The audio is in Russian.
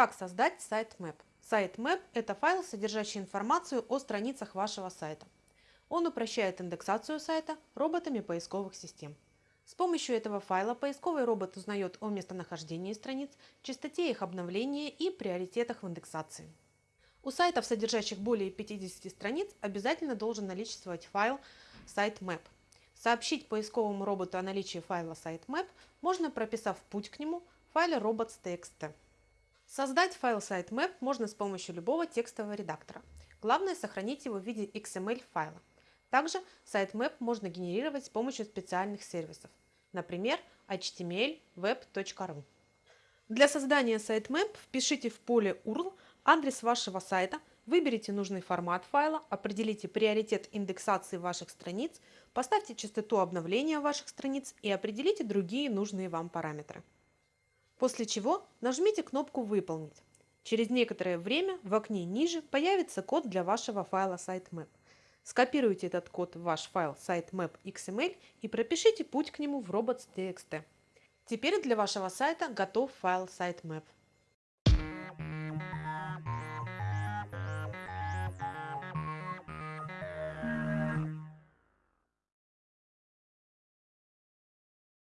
Как создать sitemap? Sitemap – это файл, содержащий информацию о страницах вашего сайта. Он упрощает индексацию сайта роботами поисковых систем. С помощью этого файла поисковый робот узнает о местонахождении страниц, частоте их обновления и приоритетах в индексации. У сайтов, содержащих более 50 страниц, обязательно должен наличествовать файл sitemap. Сообщить поисковому роботу о наличии файла sitemap можно, прописав путь к нему в файле robots.txt. Создать файл sitemap можно с помощью любого текстового редактора. Главное сохранить его в виде XML файла. Также sitemap можно генерировать с помощью специальных сервисов, например, html Для создания sitemap впишите в поле URL адрес вашего сайта, выберите нужный формат файла, определите приоритет индексации ваших страниц, поставьте частоту обновления ваших страниц и определите другие нужные вам параметры. После чего нажмите кнопку «Выполнить». Через некоторое время в окне ниже появится код для вашего файла sitemap. Скопируйте этот код в ваш файл sitemap.xml и пропишите путь к нему в robots.txt. Теперь для вашего сайта готов файл sitemap.